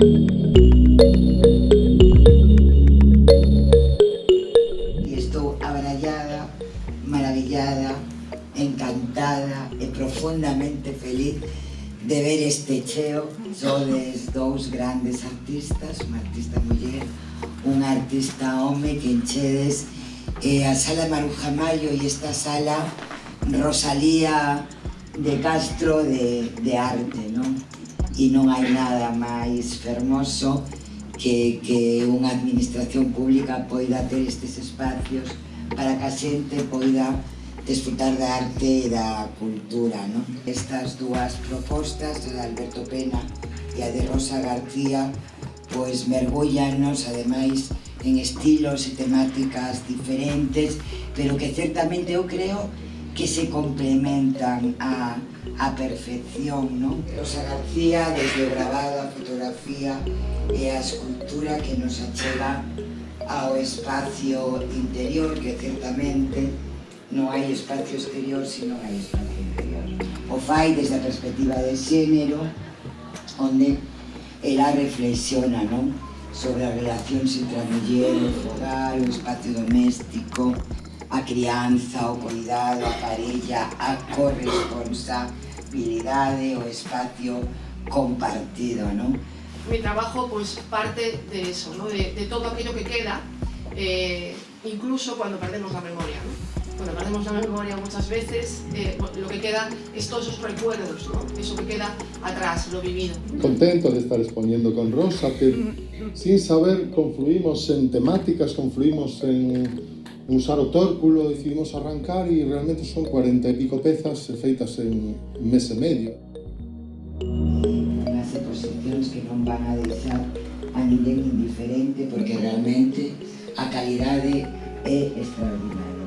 Y estoy abrayada, maravillada, encantada y profundamente feliz de ver este cheo. Sodes dos grandes artistas, un artista mujer, un artista hombre que enchedes eh, a Sala Marujamayo y esta sala Rosalía de Castro de, de arte, ¿no? e non hai nada máis fermoso que, que unha administración pública poida ter estes espacios para que a xente poida desfrutar da arte e da cultura. Non? Estas dúas propostas, a de Alberto Pena e a de Rosa García, pois mergullanos, ademais, en estilos e temáticas diferentes, pero que certamente eu creo que se complementan a, a perfección, non? Rosa García, desde o grabado, a fotografía e a escultura que nos achega ao espacio interior, que certamente non hai espacio exterior, sino hai espacio interior. O fai desde a perspectiva de xénero, onde ela reflexiona, non? Sobre a relación entre a muller, o fogar, o espacio doméstico, a crianza, o cuidado, a parella, a corresponsa, corresponsabilidade, o espacio compartido, ¿no? Mi trabajo pues parte de eso, ¿no? de, de todo aquello que queda, eh, incluso cuando perdemos la memoria. ¿no? Cuando perdemos la memoria muchas veces, eh, lo que queda es todos esos recuerdos, ¿no? eso que queda atrás, lo vivido. Contento de estar exponiendo con Rosa, que sin saber confluimos en temáticas, confluimos en usar o tórculo, decidimos arrancar e realmente son 40 e pico pezas feitas en un mes e medio. Unhas exposicións que non van a deixar a ninguén indiferente porque realmente a calidade é extraordinaria.